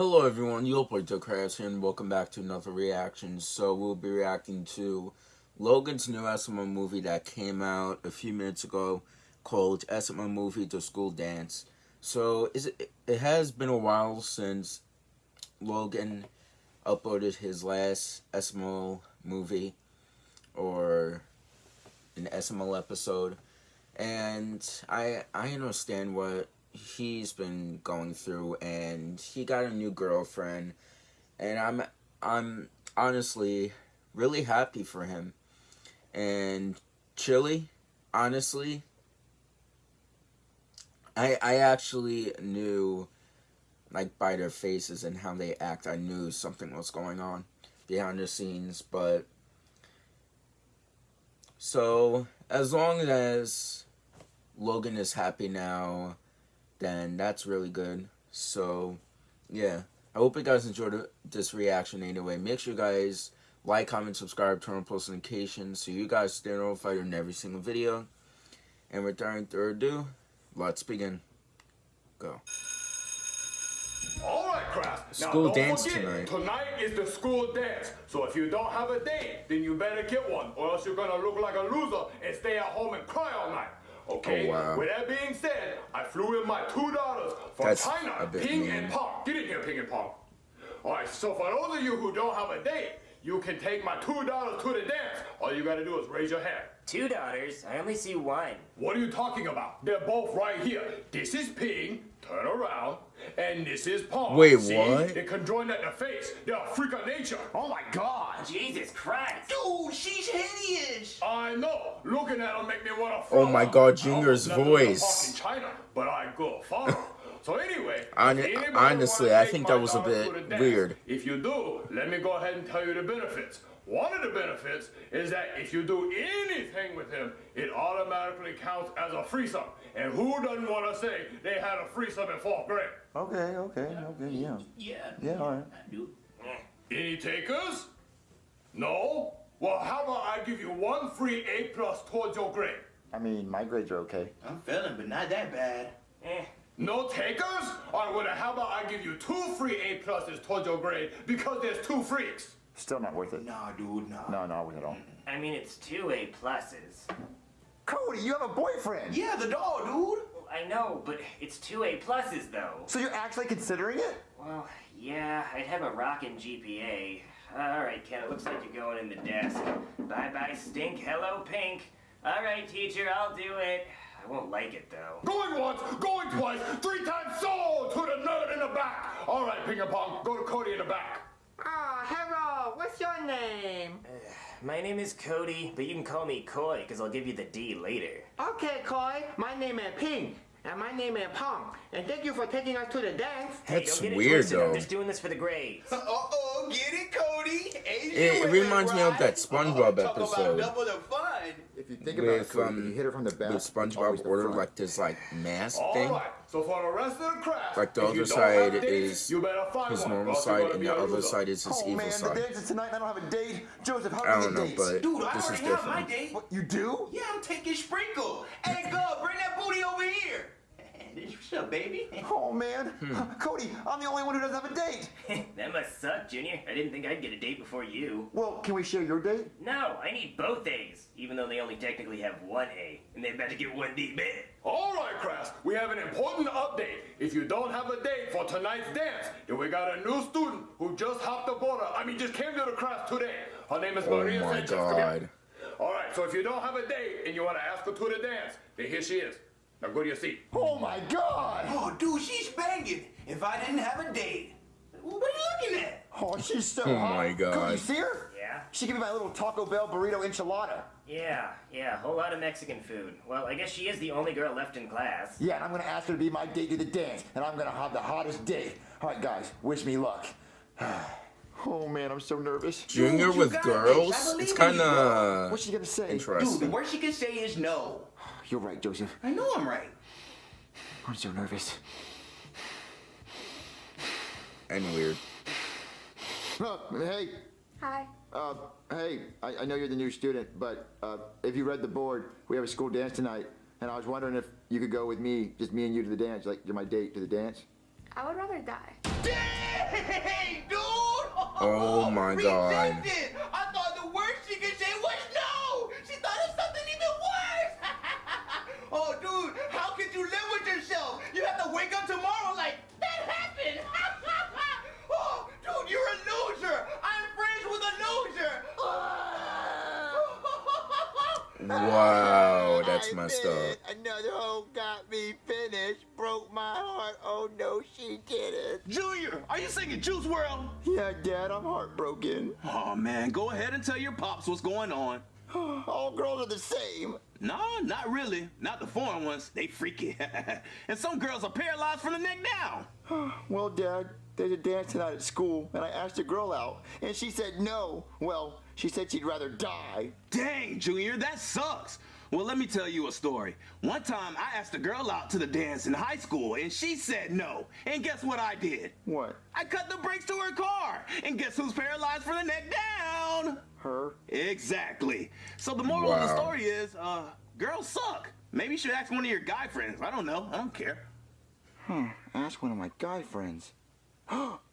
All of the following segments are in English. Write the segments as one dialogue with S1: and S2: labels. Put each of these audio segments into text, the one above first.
S1: Hello everyone, you'll play Crafts here and welcome back to another reaction. So we'll be reacting to Logan's new SML movie that came out a few minutes ago called SML Movie The School Dance. So it, it has been a while since Logan uploaded his last SML movie or an SML episode and I I understand what he's been going through and he got a new girlfriend and I'm I'm honestly really happy for him. And Chili, honestly, I I actually knew like by their faces and how they act, I knew something was going on behind the scenes, but so as long as Logan is happy now, then that's really good. So, yeah. I hope you guys enjoyed this reaction anyway. Make sure you guys like, comment, subscribe, turn on post notifications so you guys stay notified in every single video. And without further ado, let's begin. Go.
S2: All right, Kraft.
S1: School
S2: now,
S1: dance
S2: forget,
S1: tonight.
S2: Tonight is the school dance. So if you don't have a date, then you better get one, or else you're gonna look like a loser and stay at home and cry all night. Okay.
S1: Oh, wow.
S2: With that being said, I flew in my two daughters from
S1: That's
S2: China, Ping
S1: mean.
S2: and Pong. Get in here, Ping and Pong. All right. So for those of you who don't have a date, you can take my two daughters to the dance. All you gotta do is raise your hand.
S3: Two daughters? I only see one.
S2: What are you talking about? They're both right here. This is Ping, turn around, and this is Pong.
S1: Wait,
S2: See?
S1: what?
S2: They conjoined at the face. They're a freak of nature.
S4: Oh my god!
S3: Jesus Christ!
S4: Dude, she's hideous!
S2: I know. Looking at her make me want to.
S1: Oh my God, Junior's voice.
S2: In China, but I go follow. So anyway,
S1: Hon- honestly, I think that was a bit
S2: to dance,
S1: weird.
S2: If you do, let me go ahead and tell you the benefits. One of the benefits is that if you do anything with him, it automatically counts as a free threesome. And who doesn't want to say they had a free threesome in fourth grade?
S4: Okay, okay, okay, yeah.
S3: Yeah.
S4: Yeah, alright.
S2: Any takers? No? Well, how about I give you one free A plus towards your grade?
S4: I mean, my grades are okay.
S5: I'm feeling, but not that bad.
S3: Eh.
S2: No takers? All right, well, how about I give you two free A pluses towards your grade because there's two freaks?
S4: Still not worth it.
S5: Nah, dude, nah.
S4: No, not worth it at all.
S3: I mean, it's two A pluses.
S4: Cody, you have a boyfriend!
S5: Yeah, the dog, dude.
S3: I know, but it's two A pluses though.
S4: So you're actually considering it?
S3: Well, yeah, I'd have a rockin' GPA. All right, Ken, it looks like you're going in the desk. Bye bye, stink. Hello, pink. All right, teacher, I'll do it. I won't like it though.
S2: Going once, going twice, three times so to the nerd in the back. All right, ping pong, go to Cody in the back.
S6: Ah, hello. What's your name?
S3: My name is Cody, but you can call me Coy, because I'll give you the D later.
S6: Okay, Koi. My name is Ping. And my name is Pong. And thank you for taking us to the dance.
S3: Hey,
S1: That's
S3: don't get it
S1: weird,
S3: twisted,
S1: though.
S3: I'm just doing this for the grades.
S5: Uh-oh, get it, Cody? Asian
S1: It- it reminds me of that
S5: right?
S1: SpongeBob
S5: Oh, talk
S1: episode.
S4: You think about it,
S1: With, um,
S4: you hit her from the back.
S1: with
S4: it's always
S1: SpongeBob
S4: the
S1: ordered like this like mask
S2: All
S1: thing.
S2: right, so for the rest of the class,
S1: Like the other side is
S2: you
S1: his normal
S2: or else you're
S1: side and the other
S2: loser.
S1: side is his
S4: Oh
S1: evil
S4: man, the
S1: side.
S4: dance is tonight and I don't have a date. Joseph, how do
S1: I don't know,
S4: dates?
S1: but
S5: Dude, I
S1: this is
S5: already have my
S1: different.
S5: date.
S4: What, you do?
S5: Yeah, I'm taking Sprinkle. Hey, girl, bring that booty over here. What's up, baby?
S4: Oh man,
S1: Hmm.
S4: Cody, I'm the only one who doesn't have a date.
S3: that must suck, Junior. I didn't think I'd get a date before you.
S4: Well, can we share your date?
S3: No, I need both A's, even though they only technically have one A, and they better get one D bad.
S2: All right, class, we have an important update. If you don't have a date for tonight's dance, then we got a new student who just hopped the border. I mean, just came to the class today. Her name is
S1: Oh
S2: Maria Sanchez. Come here.
S1: god.
S2: All right, so if you don't have a date and you want to ask her to the dance, then here she is. Now go to your seat.
S4: Oh my god!
S5: Oh, dude, she's banging. If I didn't have a date, what are you looking at?
S4: Oh, she's so
S1: Oh
S4: hot.
S1: my God.
S4: Cody, you see her?
S3: Yeah?
S4: She gave me my little Taco Bell burrito enchilada.
S3: Yeah, yeah, a whole lot of Mexican food. Well, I guess she is the only girl left in class.
S4: Yeah, and I'm gonna ask her to be my date to the dance, and I'm gonna have the hottest date. All right, guys, wish me luck. oh man, I'm so nervous.
S1: Junior
S5: Dude,
S1: with girls?
S5: this.
S1: It's kind
S5: you,
S1: of
S4: What's she gonna say?
S5: Dude, the worst she can say is no.
S4: You're right, Joseph.
S5: I know I'm right.
S4: I'm so nervous.
S1: And weird.
S4: Uh, hey,
S7: Hi.
S4: uh, hey, I, I know you're the new student, but uh, if you read the board, we have a school dance tonight, and I was wondering if you could go with me, just me and you to the dance, like you're my date to the dance.
S7: I would rather die.
S5: Dang, dude!
S1: Oh my God.
S5: Rejected. I thought the worst she could say was no. She thought of something even worse. oh, dude, how could you live with yourself? You have to wake up tomorrow like that happened. oh, dude, you're a loser. I'm friends with a loser.
S1: Wow, that's
S4: I
S1: messed up.
S4: Another hoe got me finished. Broke my heart. Oh no, she didn't.
S8: Junior, are you singing Juice WRLD?
S4: Yeah, Dad, I'm heartbroken.
S8: Oh man, go ahead and tell your pops what's going on.
S4: All girls are the same.
S8: No, not really. Not the foreign ones. They freaky. and some girls are paralyzed from the neck down.
S4: Well, Dad, there's a dance tonight at school, and I asked a girl out, and she said no. Well, she said she'd rather die.
S8: Dang, Junior, that sucks. Well, let me tell you a story. One time I asked a girl out to the dance in high school and she said no. And guess what I did?
S4: What?
S8: I cut the brakes to her car. And guess who's paralyzed from the neck down?
S4: Her?
S8: Exactly. So the moral of the story is, uh, girls suck. Maybe you should ask one of your guy friends. I don't know. I don't care.
S4: Ask one of my guy friends.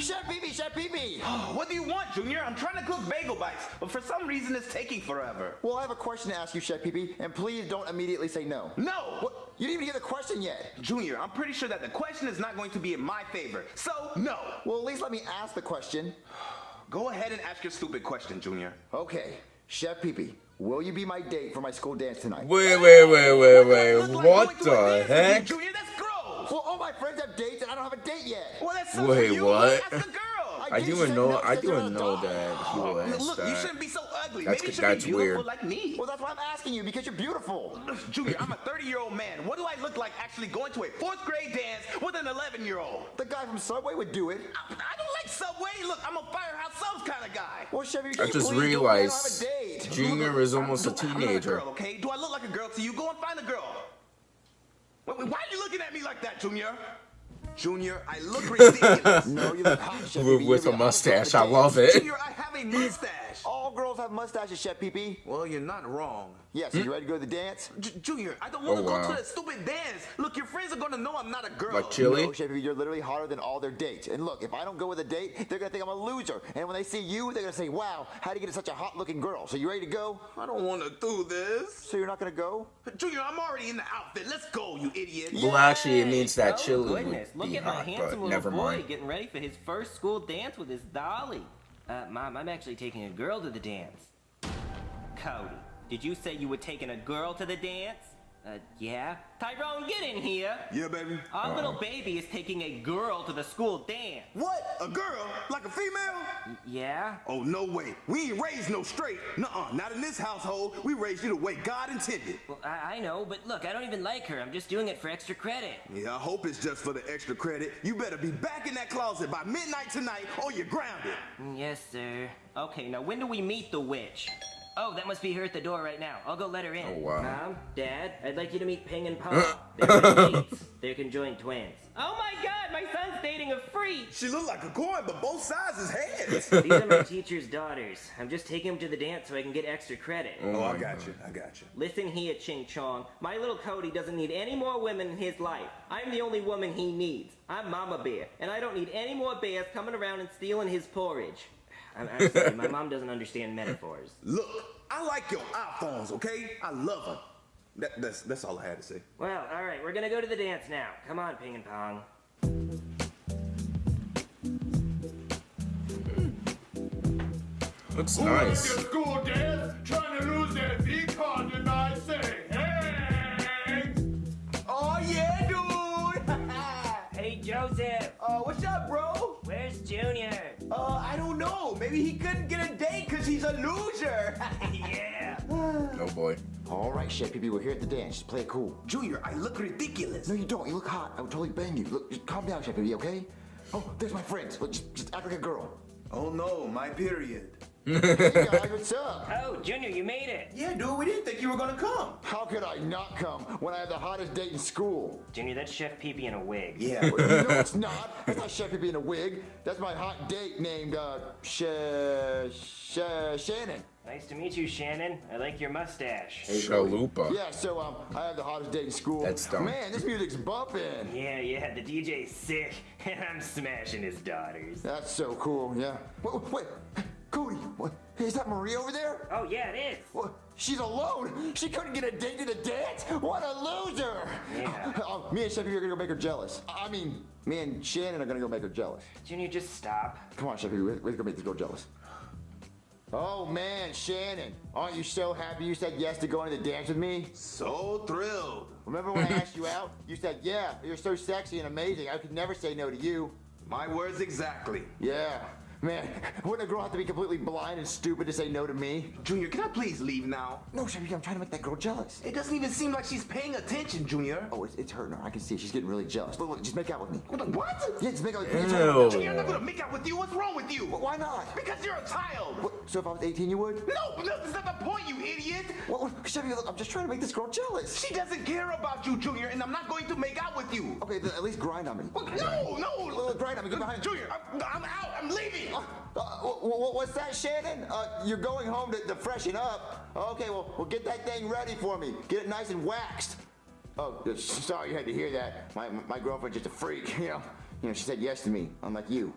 S4: Chef Pee Chef Pee
S5: What do you want, Junior? I'm trying to cook bagel bites, but for some reason it's taking forever.
S4: Well, I have a question to ask you, Chef Pee and please don't immediately say no.
S5: No!
S4: What? You didn't even get the question yet.
S5: Junior, I'm pretty sure that the question is not going to be in my favor. So, no.
S4: Well, at least let me ask the question.
S5: Go ahead and ask your stupid question, Junior.
S4: Okay, Chef Pee will you be my date for my school dance tonight?
S1: Wait, wait, wait, wait, wait.
S5: Look like
S1: What
S5: going to a
S1: the
S5: dance with you,
S1: heck?
S5: Junior, that's gross.
S4: Well, all my friends have dates and I don't have a date yet.
S5: Well, that's sucks
S1: Wait,
S5: you.
S1: what?
S5: Ask a girl.
S1: I
S4: did
S1: didn't
S4: say
S1: know. I
S4: said you're
S1: didn't know that he oh, was
S5: Look, you shouldn't be so ugly.
S1: That's-
S5: Maybe you should
S1: that's
S5: be beautiful
S1: weird.
S5: like me.
S4: Well, that's why I'm asking you because you're beautiful.
S5: Junior, I'm a 30-year-old man. What do I look like actually going to a fourth grade dance with an 11-year-old?
S4: The guy from Subway would do it.
S5: I, I don't like Subway. Look, I'm a Firehouse Subs kind of guy.
S4: Well, Chef, you
S1: I just
S4: please do it? I don't
S1: realized
S4: have a date.
S1: Junior is almost a
S5: Look, I'm not
S1: teenager.
S5: girl, okay? Do I look like a girl to you? Go and find a girl. Why are you looking at me like that, Junior? Junior, I look ridiculous.
S4: No, you look hot, Chef
S1: With, with a
S4: the hottest girl
S1: mustache, I love it.
S5: Junior, I have a mustache.
S4: All girls have mustaches, Chef Pee
S5: Well, you're not wrong.
S4: Yes, hmm? you ready to go to the dance?
S5: J- Junior, I don't want to
S1: Oh,
S5: go
S1: wow.
S5: to that stupid dance. Look, your friends are gonna know I'm not a girl.
S1: Like Chili?
S4: No, Chef Pee-Pee, you're literally hotter than all their dates. And look, if I don't go with a date, they're gonna think I'm a loser. And when they see you, they're gonna say, wow, how do you get such a hot-looking girl? So you ready to go?
S5: I don't want to do this.
S4: So you're not gonna go?
S5: Junior, I'm already in the outfit. Let's go, you idiot.
S1: Well, actually, it means that Chili
S3: goodness.
S1: would
S3: Look at
S1: hot,
S3: handsome little boy
S1: mind.
S3: getting ready for his first school dance with his dolly. Uh, Mom, I'm actually taking a girl to the dance. Cody, did you say you were taking a girl to the dance? Uh, yeah? Tyrone, get in here!
S8: Yeah, baby.
S3: Our little baby is taking a girl to the school dance.
S8: What? A girl? Like a female?
S3: Yeah?
S8: Oh, no way. We ain't raised no straight. Nuh-uh. Not in this household. We raised you the way God intended.
S3: Well, I, I know, but look, I don't even like her. I'm just doing it for extra credit.
S8: Yeah, I hope it's just for the extra credit. You better be back in that closet by midnight tonight or you're grounded.
S3: Mm, Yes, sir. Okay, now when do we meet the witch? Oh, that must be her at the door right now. I'll go let her in.
S1: Oh, wow.
S3: Mom, Dad, I'd like you to meet Ping and Pong. Uh. They're my. They're conjoined twins. Oh my god, my son's dating a freak!
S8: She look like a coin, but both sides is heads.
S3: These are my teacher's daughters. I'm just taking them to the dance so I can get extra credit.
S8: oh, oh I got you. I got you.
S3: Listen here, Ching Chong. My little Cody doesn't need any more women in his life. I'm the only woman he needs. I'm Mama Bear, and I don't need any more bears coming around and stealing his porridge. I'm, I'm sorry, my mom doesn't understand metaphors.
S8: Look, I like your iPhones, okay? I love them. That, that's, that's all I had to say.
S3: Well, alright, we're gonna go to the dance now. Come on, Ping and Pong.
S1: Looks
S2: Who
S1: nice.
S5: Maybe he couldn't get a date because he's a loser.
S3: yeah!
S1: Oh boy.
S4: All right, Chef Pee we're here at the dance. Just play it cool.
S5: Junior, I look ridiculous.
S4: No, you don't. You look hot. I would totally bang you. Look, just calm down, Chef Pee okay? Oh, there's my friends. Look, just, just act like a girl.
S8: Oh, no, my period.
S4: Hey, guys, what's up?
S3: Oh, Junior, you made it!
S5: Yeah, dude, we didn't think you were gonna come.
S4: How could I not come when I have the hottest date in school?
S3: Junior, that's Chef Pee Pee in a wig.
S5: Yeah.
S4: Well, you know it's not. That's not Chef Pee in a wig. That's my hot date named uh, Sh- Sh- Shannon.
S3: Nice to meet you, Shannon. I like your mustache.
S1: Chalupa.
S4: Yeah, so um, I have the hottest date in school.
S1: That's dumb.
S4: Man, this music's bumping.
S3: Yeah, yeah, the DJ's sick, and I'm smashing his daughters.
S4: That's so cool. Yeah. Wait, wait, Cody. What? Is that Marie over there?
S3: Oh, yeah, it is.
S4: What? She's alone. She couldn't get a date to the dance. What a loser!
S3: Yeah.
S4: Uh, me and Chevy are gonna go make her jealous. I mean, me and Shannon are gonna go make her jealous.
S3: Junior, just stop.
S4: Come on, Chevy, We're gonna make this girl jealous. Oh man, Shannon, aren't you so happy you said yes to going to the dance with me?
S8: So thrilled.
S4: Remember when I asked you out? You said, yeah, you're so sexy and amazing. I could never say no to you.
S8: My words exactly.
S4: Yeah. Man, wouldn't a girl have to be completely blind and stupid to say no to me?
S8: Junior, can I please leave now?
S4: No, Chevy, I'm trying to make that girl jealous.
S8: It doesn't even seem like she's paying attention, Junior.
S4: Oh, it's, it's hurting her. I can see it. She's getting really jealous. Look, look, just make out with me.
S8: What? what?
S4: Yeah, just make out with me.
S8: Junior, I'm not gonna make out with you. What's wrong with you?
S4: Why not?
S8: Because you're a child.
S4: What, so if I was 18, you would?
S8: No, no, that's not the point, you idiot.
S4: What, what, Chevy, look, I'm just trying to make this girl jealous.
S8: She doesn't care about you, Junior, and I'm not going to make out with you.
S4: Okay, then at least grind on me.
S8: What? No, no.
S4: Look, grind on me. Get behind
S8: Junior, I'm, I'm out. I'm leaving.
S4: Uh, uh, wh- wh- what's that, Shannon? Uh, you're going home to, to freshen up. Okay, well, well, get that thing ready for me. Get it nice and waxed. Oh, uh, sorry you had to hear that. My, my girlfriend's just a freak, you know. You know, she said yes to me, unlike you.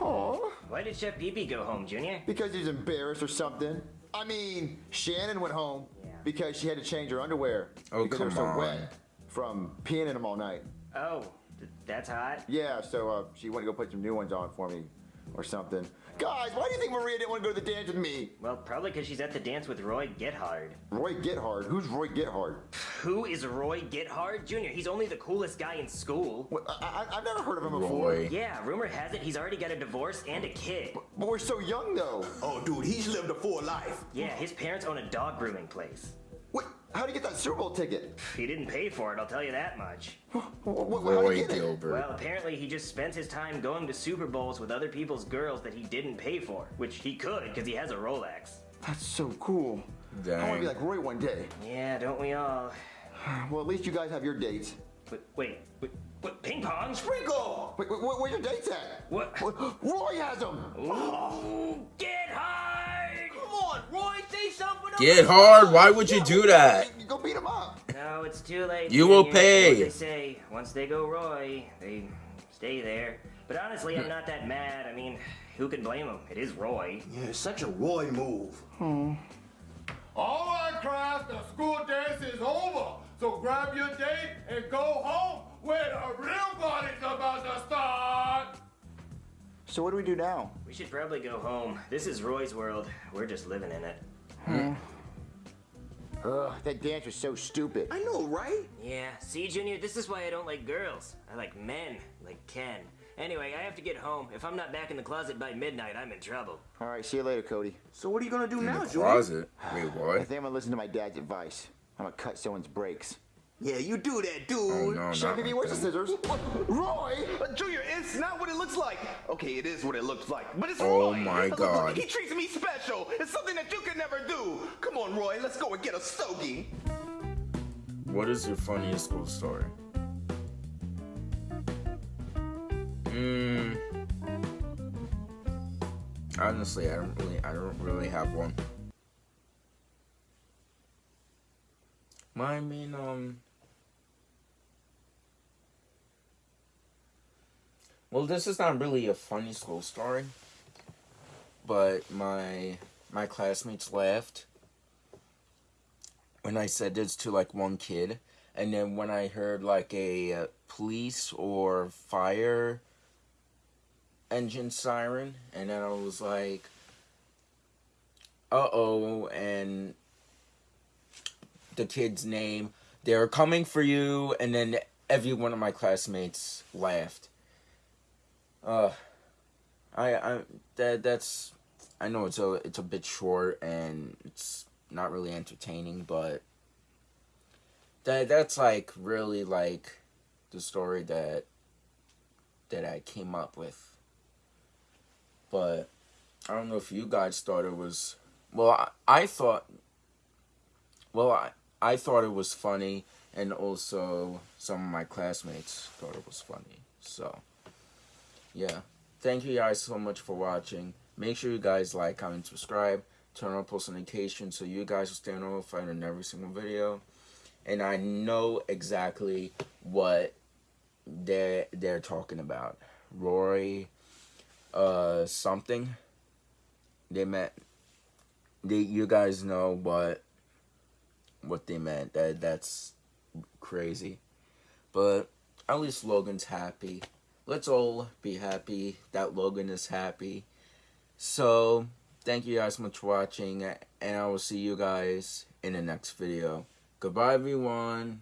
S4: Aw,
S3: Why did Chef Pee Pee go home, Junior?
S4: because he's embarrassed or something. I mean, Shannon went home
S3: Yeah.
S4: because she had to change her underwear.
S1: Oh,
S4: because they were
S1: come
S4: so
S1: on.
S4: wet from peeing in them all night.
S3: Oh, th- that's hot.
S4: Yeah, so uh, she went to go put some new ones on for me or something. Guys, why do you think Maria didn't want to go to the dance with me?
S3: Well, probably because she's at the dance with Roy Gethard.
S4: Roy Gethard? Who's Roy Gethard?
S3: Who is Roy Gethard? Junior, he's only the coolest guy in school.
S4: What, I, I, I've never heard of him before.
S1: Roy.
S3: Yeah, rumor has it he's already got a divorce and a kid.
S4: But we're so young, though.
S8: Oh, dude, he's lived a full life.
S3: Yeah, his parents own a dog grooming place.
S4: What? How do you get that Super Bowl ticket?
S3: He didn't pay for it, I'll tell you that much.
S4: What, what,
S1: Roy
S4: you get it?
S1: Gilbert.
S3: Well, apparently he just spent his time going to Super Bowls with other people's girls that he didn't pay for, which he could because he has a Rolex.
S4: That's so cool. I want to be like Roy one day.
S3: Yeah, don't we all?
S4: Well, at least you guys have your dates.
S3: Wait, wait, wait, what? Ping pong?
S8: Sprinkle.
S4: Wait, wait, where, where your dates at?
S3: What?
S4: Roy has them.
S3: Ooh, get hard!
S5: Come on, Roy, say something.
S1: Get hard. Why would you do that?
S4: You go beat him up.
S3: No, it's too late.
S1: You will pay.
S3: They say, once they go Roy, they stay there. But honestly, I'm not that mad. I mean, who can blame him? It is Roy.
S8: Yeah, it's such a Roy move. Hmm.
S2: All right, class, the school dance is over. So grab your date and go home where the real party's about to start.
S4: So what do we do now?
S3: We should probably go home. This is Roy's world. We're just living in it. Hmm.
S4: Ugh, that dance was so stupid.
S8: I know, right?
S3: Yeah, see, Junior, this is why I don't like girls. I like men, like Ken. Anyway, I have to get home. If I'm not back in the closet by midnight, I'm in trouble.
S4: All right, see you later, Cody.
S8: So what are you gonna do
S1: In
S8: now,
S1: the
S8: Junior?
S1: closet. Wait,
S4: I
S1: what?
S4: think I'm gonna listen to my dad's advice. I'm gonna cut someone's brakes.
S8: Yeah, you do that, dude.
S1: Oh no,
S4: Chef,
S1: not
S4: Pee Pee,
S1: like
S4: where's the scissors? Roy!
S8: But Junior, it's not what it looks like. Okay, it is what it looks like, but it's
S1: Oh
S8: Roy.
S1: my
S8: Look, look,
S1: God.
S8: he treats me special. It's something that you can never do. Come on, Roy, let's go and get a stogie.
S1: What is your funniest school story? Hmm. Honestly, I don't really, I don't really have one. I mean, um. Well, this is not really a funny school story, but my my classmates laughed when I said this to like one kid, and then when I heard like a uh, police or fire engine siren, and then I was like, uh oh, and the kid's name, they're coming for you, and then every one of my classmates laughed. Uh, I, I, that, that's, I know it's a, it's a bit short, and it's not really entertaining, but that that's like really like the story that that I came up with. But I don't know if you guys thought it was well I, I thought well I, I thought it was funny and also some of my classmates thought it was funny. So yeah. Thank you guys so much for watching. Make sure you guys like, comment, subscribe. turn on post notifications so you guys will stay notified on every single video. And I know exactly what they're they're talking about. rory uh something. They meant they you guys know what what they meant. That that's crazy. But at least Logan's happy. Let's all be happy that Logan is happy. So, thank you guys so much for watching, and I will see you guys in the next video. Goodbye, everyone.